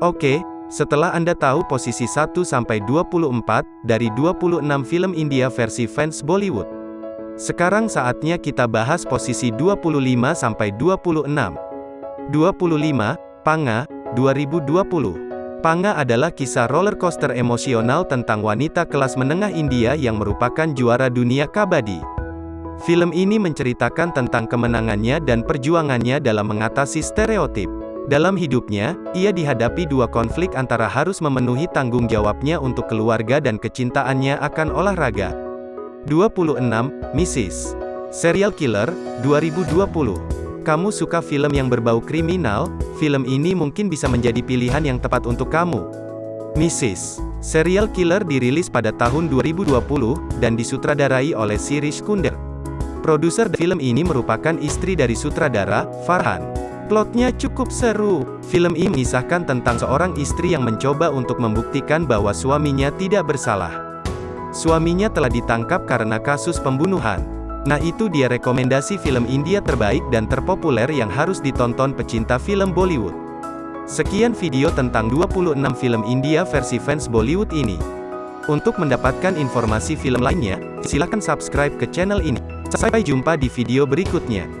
Oke, setelah Anda tahu posisi 1-24 dari 26 film India versi fans Bollywood. Sekarang saatnya kita bahas posisi 25-26. 25, Panga, 2020. Panga adalah kisah roller coaster emosional tentang wanita kelas menengah India yang merupakan juara dunia kabadi. Film ini menceritakan tentang kemenangannya dan perjuangannya dalam mengatasi stereotip. Dalam hidupnya, ia dihadapi dua konflik antara harus memenuhi tanggung jawabnya untuk keluarga dan kecintaannya akan olahraga. 26. Mrs. Serial Killer, 2020. Kamu suka film yang berbau kriminal? Film ini mungkin bisa menjadi pilihan yang tepat untuk kamu. Mrs. Serial Killer dirilis pada tahun 2020, dan disutradarai oleh Sirish Kunder. Produser film ini merupakan istri dari sutradara, Farhan. Plotnya cukup seru. Film ini mengisahkan tentang seorang istri yang mencoba untuk membuktikan bahwa suaminya tidak bersalah. Suaminya telah ditangkap karena kasus pembunuhan. Nah itu dia rekomendasi film India terbaik dan terpopuler yang harus ditonton pecinta film Bollywood. Sekian video tentang 26 film India versi fans Bollywood ini. Untuk mendapatkan informasi film lainnya, silakan subscribe ke channel ini. Sampai jumpa di video berikutnya.